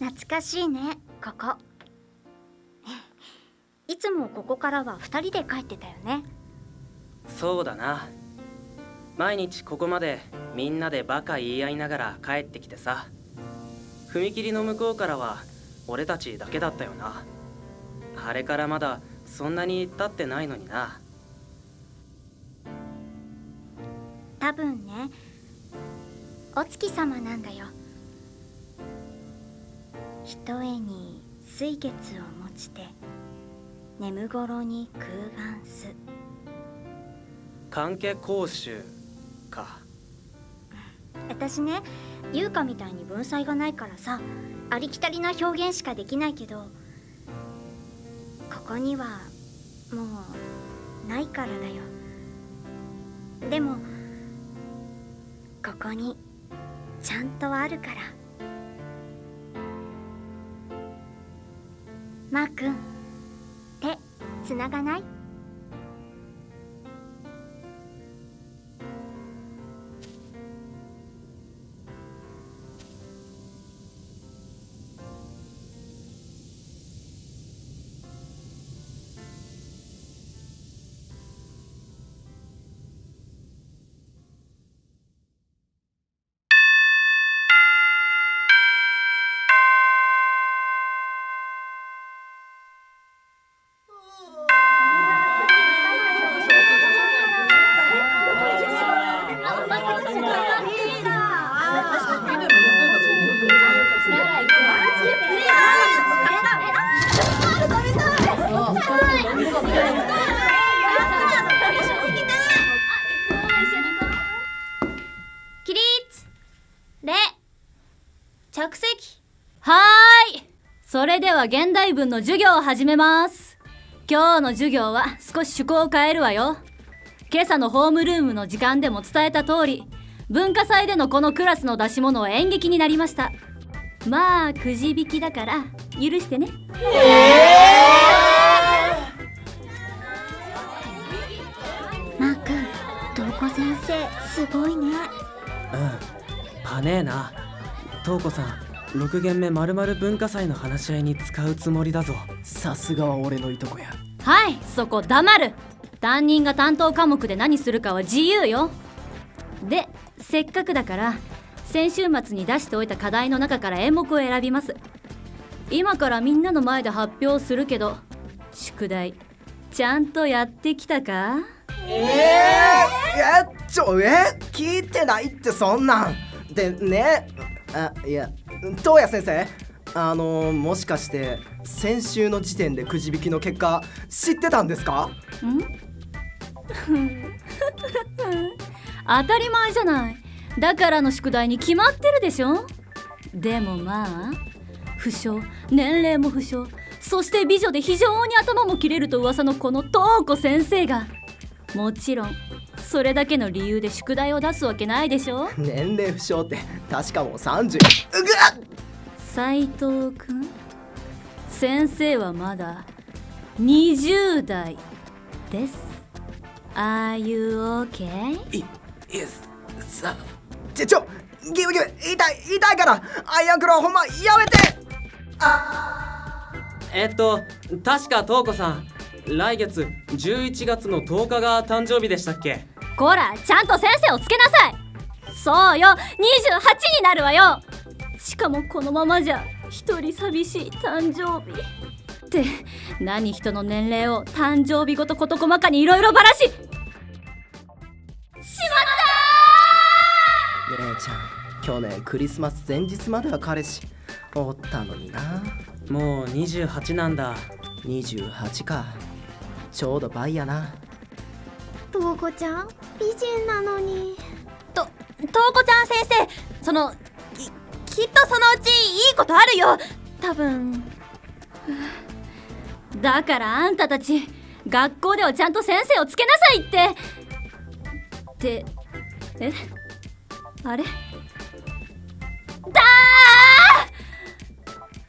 懐かしいねここ。いつもここからは2人で帰ってたよね。そうだな。毎日ここまでみんなでバカ言い合いながら帰ってきてさ。踏切の向こうからは俺たちだけだったよな。あれからまだそんなに経ってないのにな。多分ねお月様なんだよひとえに水月を持ちて眠頃に空眼す。関係講習か。私ね優香みたいに文才がないからさありきたりな表現しかできないけどここにはもうないからだよ。でもここにちゃんとあるからマー君。手つながない？着席。はーい。それでは現代文の授業を始めます。今日の授業は少し趣向を変えるわよ。今朝のホームルームの時間でも伝えた通り文化祭でのこのクラスの出し物は演劇になりました。まあくじ引きだから許してね。マー君瞳子先生すごいね。うん。パネーな瞳子さん6限目まるまる文化祭の話し合いに使うつもりだぞ。さすがは俺のいとこや。はいそこ黙る。担任が担当科目で何するかは自由よ。でせっかくだから先週末に出しておいた課題の中から演目を選びます。今からみんなの前で発表するけど宿題ちゃんとやってきたか？えー、えちょえ？聞いてないってそんなん。でねあいや東谷先生？あのもしかして先週の時点でくじ引きの結果知ってたんですか？ん？当たり前じゃない。だからの宿題に決まってるでしょ？でもまあ不詳年齢も不詳そして美女で非常に頭も切れると噂のこの東子先生がもちろんそれだけの理由で宿題を出すわけないでしょ？年齢不詳って確かもう30うぐっ斉藤君先生はまだ20代です。Are you okay? いいすさちょちょギブギブ痛い痛いからアイアンクローほんまやめて。えっと確か瞳子さん来月11月の10日が誕生日でしたっけ？こらちゃんと先生をつけなさい。そうよ28になるわよ。しかもこのままじゃ一人寂しい誕生日。って何人の年齢を誕生日ごと事細かにいろいろばらし。しまっ姉ちゃん去年クリスマス前日までは彼氏おったのにな。もう28なんだ。28か。ちょうど倍やな。瞳子ちゃん？美人なのに。と瞳子ちゃん先生そのききっとそのうちいいことあるよ。多分。だからあんたたち学校ではちゃんと先生をつけなさいって。ってえ？あれ？だ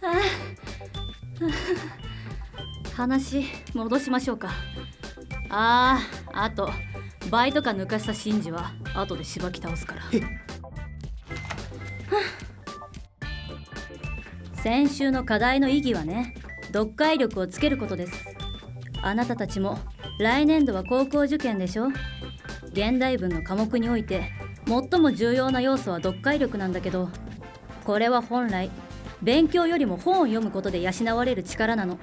ー！ああ話戻しましょうか。あああと。バイトか抜かしたシンジは後でしばき倒すから。先週の課題の意義はね読解力をつけることです。あなたたちも来年度は高校受験でしょ？現代文の科目において最も重要な要素は読解力なんだけどこれは本来勉強よりも本を読むことで養われる力なの。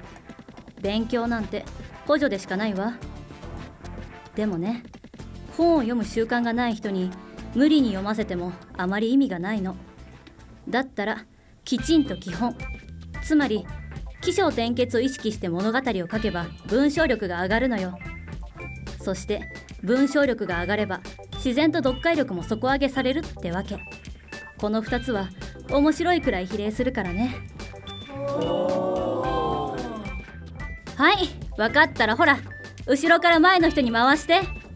勉強なんて補助でしかないわ。でもね本を読む習慣がない人に無理に読ませてもあまり意味がないの。だったらきちんと基本。つまり起承転結を意識して物語を書けば文章力が上がるのよ。そして文章力が上がれば自然と読解力も底上げされるってわけ。この2つは面白いくらい比例するからね。はい分かったらほら後ろから前の人に回して。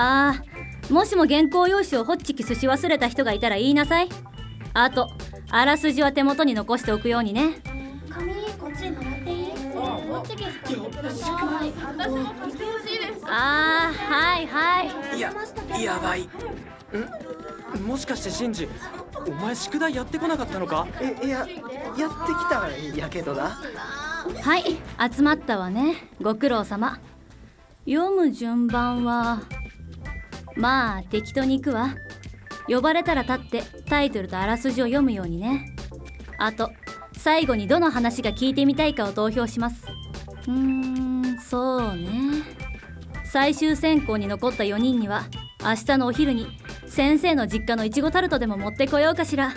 あーもしも原稿用紙をホッチキスし忘れた人がいたら言いなさい。あとあらすじは手元に残しておくようにね。紙こっちにもらっていい？あーはいはい。いややばい。ん？もしかしてシンジお前宿題やってこなかったのか？えいややってきたんやけどな。はい集まったわねご苦労様。読む順番はまあ適当に行くわ。呼ばれたら立ってタイトルとあらすじを読むようにね。あと最後にどの話が聞いてみたいかを投票します。うーんそうね。最終選考に残った4人には明日のお昼に先生の実家のいちごタルトでも持ってこようかしら。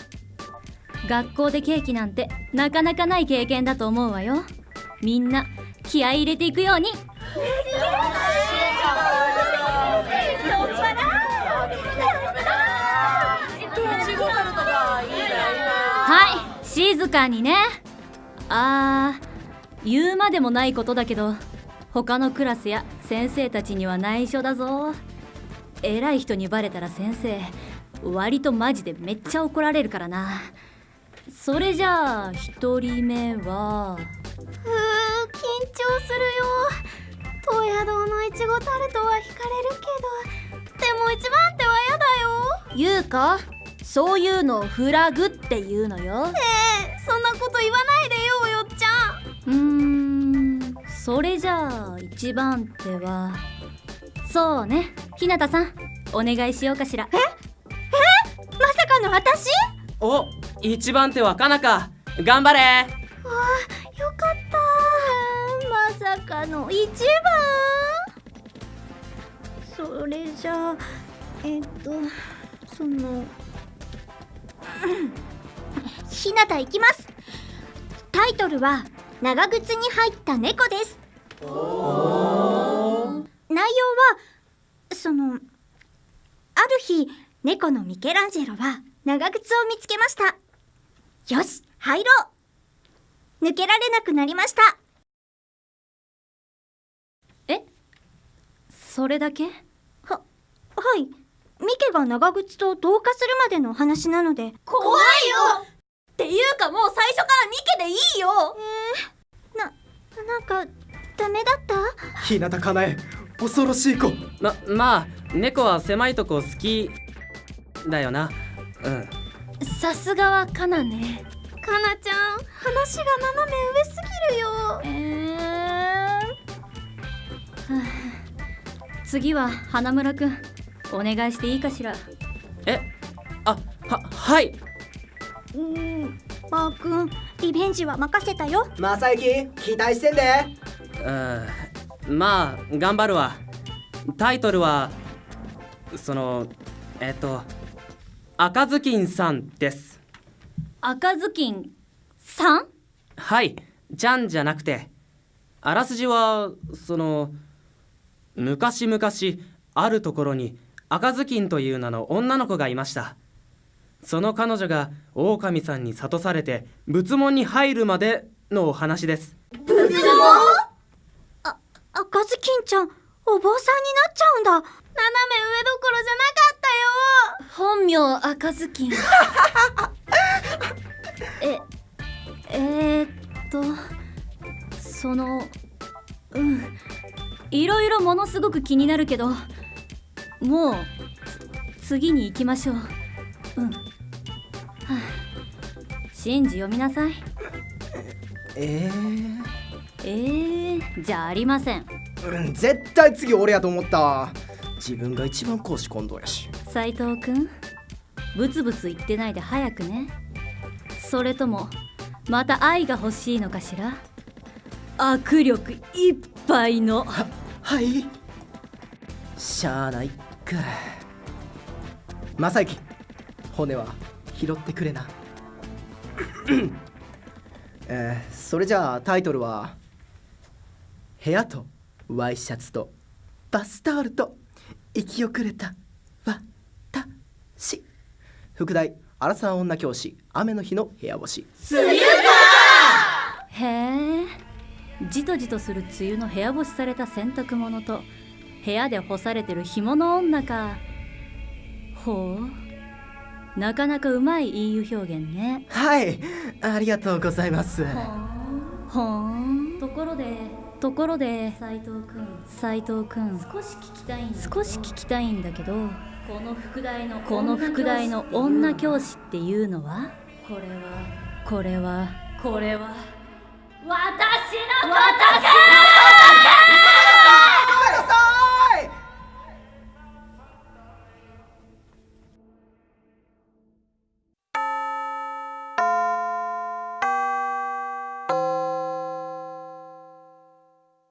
学校でケーキなんてなかなかない経験だと思うわよ。みんな気合い入れていくように。はい静かにね。あー言うまでもないことだけど他のクラスや先生たちには内緒だぞ。偉い人にバレたら先生割とマジでめっちゃ怒られるからな。それじゃあ一人目は？うー緊張するよ。東野堂のいちごタルトは惹かれるけどでも一番手は嫌だよ。ゆうか？そういうのをフラグっていうのよ。えそんなこと言わないでよよっちゃん。うーん。それじゃあ一番手は。そうね。ひなたさんお願いしようかしら。まさかの私？お一番手はかなか。頑張れ。よかった。まさかの一番。それじゃあえっとそのひなたいきます。タイトルは長靴に入った猫です。内容はそのある日猫のミケランジェロは長靴を見つけました。よし入ろう。抜けられなくなりました。それだけ？はいミケが長靴と同化するまでのお話なので怖いよ！っていうかもう最初からミケでいいよ！なんかダメだった？日向かなえ。恐ろしい子。ままあ猫は狭いとこ好き。だよな。うん。さすがはカナね。かなちゃん話が斜め上すぎるよ。えー。次は花村くんお願いしていいかしら？えあははい。うーんマー君リベンジは任せたよ。マサユキ期待してんで。うんまあ頑張るわ。タイトルはそのえっと赤ずきんさんです。赤ずきんさん？はい。ちゃんじゃなくてあらすじはその昔々あるところに赤ずきんという名の女の子がいました。その彼女が狼さんに諭されて仏門に入るまでのお話です。赤ずきんちゃんお坊さんになっちゃうんだ。斜め上どころじゃなかったよ。本名赤ずきん。ええー、っとそのうん。いろいろものすごく気になるけどもうつ次に行きましょう。うん。はあ。シンジ読みなさい。ええー、じゃありません。ー、うん絶対次俺やと思った。わ自分が一番公私混同やし。斉藤くんブツブツ言ってないで早くね。それともまた愛が欲しいのかしら。握力いっぱいの。はい。しゃあないか正行骨は拾ってくれな。えー、それじゃあタイトルは「部屋とワイシャツとバスタオルと生き遅れた私」副題「アラサー女教師雨の日の部屋干し」へえじとじとする梅雨の部屋干しされた洗濯物と部屋で干されてる干物女か。ほう。なかなかうまい隠喩表現ね。はい。ありがとうございます。ほーんところでところで斉藤くん。斉藤くん。少し聞きたいん少し聞きたいんだけどこの副題のこの副題の女教師っていうのは。これは。これは。これは。私のことか